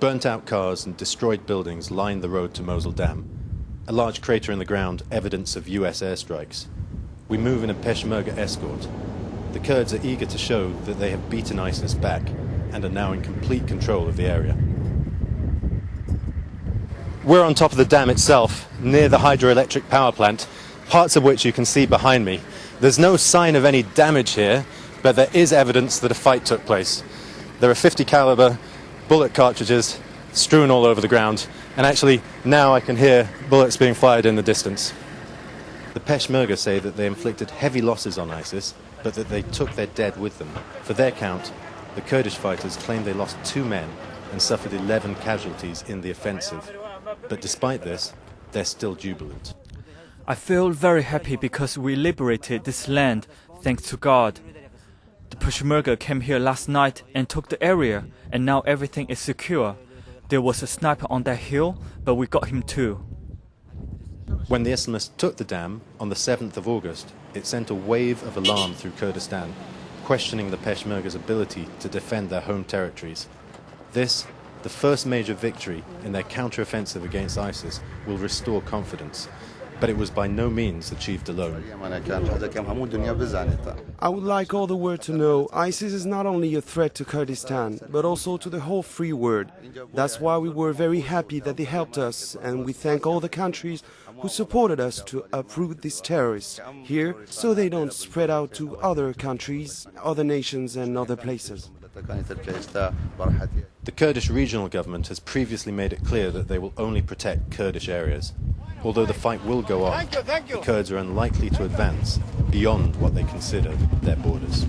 Burnt out cars and destroyed buildings line the road to Mosul Dam. A large crater in the ground, evidence of US airstrikes. We move in a Peshmerga escort. The Kurds are eager to show that they have beaten ISIS back and are now in complete control of the area. We're on top of the dam itself, near the hydroelectric power plant, parts of which you can see behind me. There's no sign of any damage here, but there is evidence that a fight took place. There are 50 caliber bullet cartridges strewn all over the ground, and actually now I can hear bullets being fired in the distance. The Peshmerga say that they inflicted heavy losses on ISIS, but that they took their dead with them. For their count, the Kurdish fighters claim they lost two men and suffered 11 casualties in the offensive. But despite this, they're still jubilant. I feel very happy because we liberated this land, thanks to God. The Peshmerga came here last night and took the area, and now everything is secure. There was a sniper on that hill, but we got him too. When the Islamists took the dam on the 7th of August, it sent a wave of alarm through Kurdistan, questioning the Peshmerga's ability to defend their home territories. This, the first major victory in their counter-offensive against ISIS, will restore confidence but it was by no means achieved alone. I would like all the world to know ISIS is not only a threat to Kurdistan, but also to the whole free world. That's why we were very happy that they helped us, and we thank all the countries who supported us to uproot these terrorists here so they don't spread out to other countries, other nations, and other places. The Kurdish regional government has previously made it clear that they will only protect Kurdish areas. Although the fight will go on, the Kurds are unlikely to advance beyond what they consider their borders.